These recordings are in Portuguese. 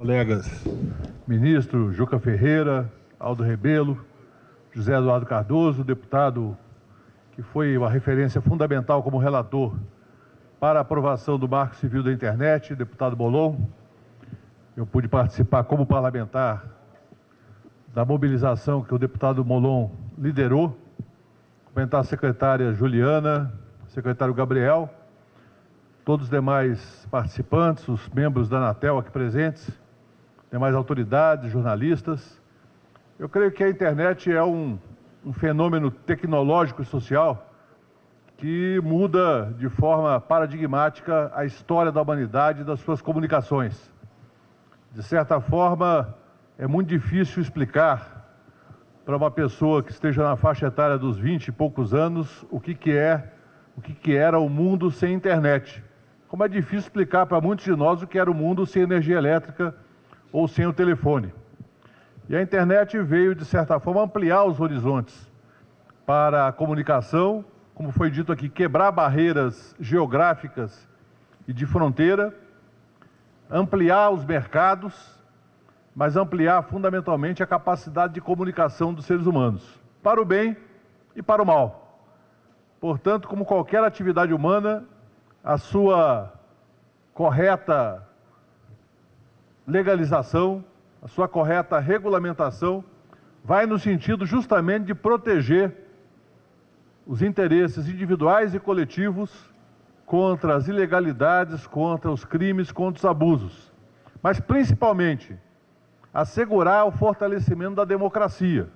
Colegas ministro Juca Ferreira, Aldo Rebelo, José Eduardo Cardoso, deputado que foi uma referência fundamental como relator para a aprovação do Marco Civil da Internet, deputado Bolon. Eu pude participar como parlamentar da mobilização que o deputado Molon liderou, cumprimentar a secretária Juliana, secretário Gabriel, todos os demais participantes, os membros da Anatel aqui presentes, demais autoridades, jornalistas. Eu creio que a internet é um, um fenômeno tecnológico e social que muda de forma paradigmática a história da humanidade e das suas comunicações. De certa forma, é muito difícil explicar para uma pessoa que esteja na faixa etária dos 20 e poucos anos o que, que é, o que, que era o mundo sem internet. Como é difícil explicar para muitos de nós o que era o mundo sem energia elétrica ou sem o telefone. E a internet veio, de certa forma, ampliar os horizontes para a comunicação, como foi dito aqui, quebrar barreiras geográficas e de fronteira, ampliar os mercados, mas ampliar fundamentalmente a capacidade de comunicação dos seres humanos, para o bem e para o mal. Portanto, como qualquer atividade humana, a sua correta legalização, a sua correta regulamentação, vai no sentido justamente de proteger os interesses individuais e coletivos contra as ilegalidades, contra os crimes, contra os abusos. Mas, principalmente, assegurar o fortalecimento da democracia,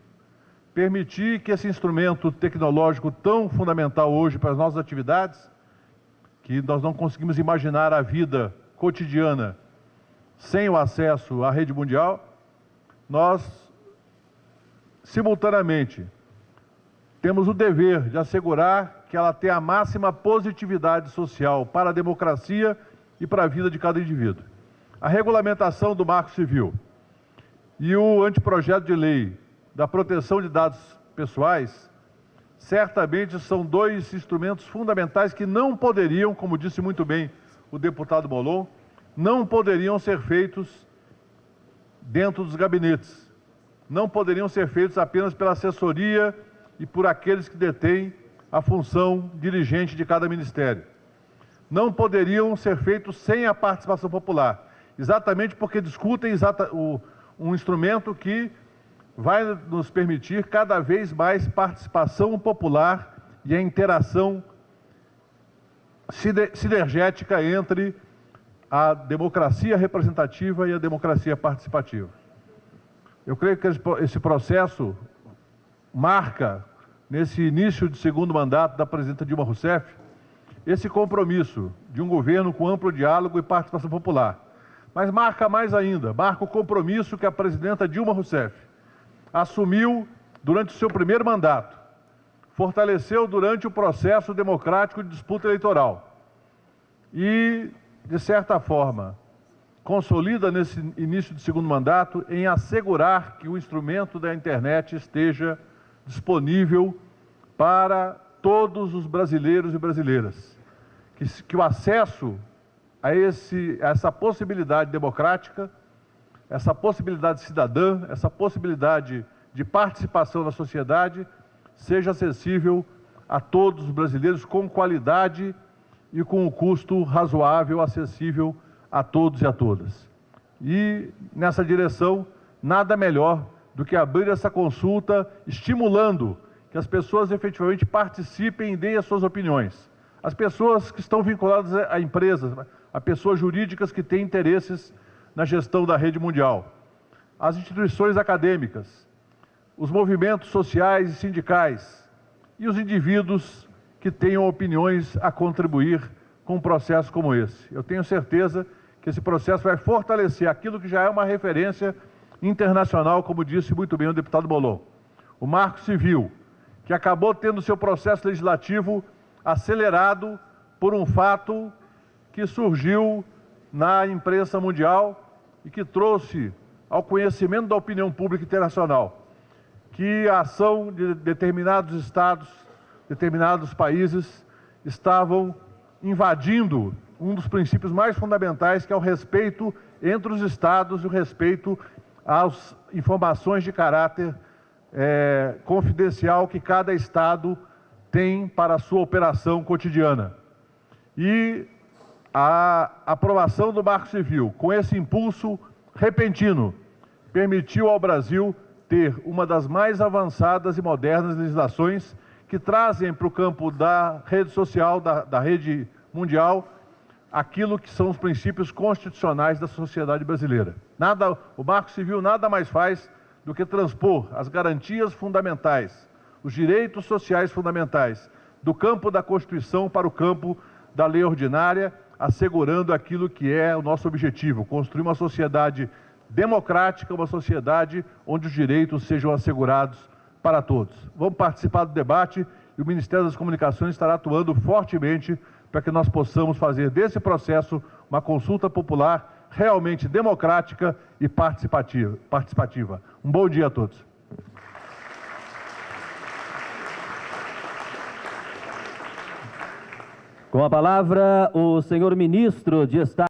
permitir que esse instrumento tecnológico tão fundamental hoje para as nossas atividades, que nós não conseguimos imaginar a vida cotidiana sem o acesso à rede mundial, nós, simultaneamente, temos o dever de assegurar que ela tenha a máxima positividade social para a democracia e para a vida de cada indivíduo. A regulamentação do Marco Civil e o anteprojeto de lei da proteção de dados pessoais certamente são dois instrumentos fundamentais que não poderiam, como disse muito bem o deputado Molon, não poderiam ser feitos dentro dos gabinetes. Não poderiam ser feitos apenas pela assessoria e por aqueles que detêm a função dirigente de cada ministério. Não poderiam ser feitos sem a participação popular, exatamente porque discutem exata, o, um instrumento que vai nos permitir cada vez mais participação popular e a interação sinergética entre a democracia representativa e a democracia participativa. Eu creio que esse processo marca, nesse início de segundo mandato da presidenta Dilma Rousseff, esse compromisso de um governo com amplo diálogo e participação popular. Mas marca mais ainda, marca o compromisso que a presidenta Dilma Rousseff assumiu durante o seu primeiro mandato, fortaleceu durante o processo democrático de disputa eleitoral e de certa forma, consolida nesse início de segundo mandato em assegurar que o instrumento da internet esteja disponível para todos os brasileiros e brasileiras. Que, que o acesso a, esse, a essa possibilidade democrática, essa possibilidade cidadã, essa possibilidade de participação na sociedade seja acessível a todos os brasileiros com qualidade e com um custo razoável, acessível a todos e a todas. E nessa direção, nada melhor do que abrir essa consulta, estimulando que as pessoas efetivamente participem e deem as suas opiniões. As pessoas que estão vinculadas a empresas, a pessoas jurídicas que têm interesses na gestão da rede mundial, as instituições acadêmicas, os movimentos sociais e sindicais e os indivíduos que tenham opiniões a contribuir com um processo como esse. Eu tenho certeza que esse processo vai fortalecer aquilo que já é uma referência internacional, como disse muito bem o deputado Bolon. O Marco Civil, que acabou tendo seu processo legislativo acelerado por um fato que surgiu na imprensa mundial e que trouxe ao conhecimento da opinião pública internacional que a ação de determinados estados determinados países estavam invadindo um dos princípios mais fundamentais, que é o respeito entre os estados e o respeito às informações de caráter é, confidencial que cada estado tem para a sua operação cotidiana. E a aprovação do Marco Civil, com esse impulso repentino, permitiu ao Brasil ter uma das mais avançadas e modernas legislações que trazem para o campo da rede social, da, da rede mundial, aquilo que são os princípios constitucionais da sociedade brasileira. Nada, o Marco Civil nada mais faz do que transpor as garantias fundamentais, os direitos sociais fundamentais do campo da Constituição para o campo da lei ordinária, assegurando aquilo que é o nosso objetivo, construir uma sociedade democrática, uma sociedade onde os direitos sejam assegurados para todos. Vamos participar do debate e o Ministério das Comunicações estará atuando fortemente para que nós possamos fazer desse processo uma consulta popular realmente democrática e participativa. participativa. Um bom dia a todos. Com a palavra, o senhor ministro de Estado.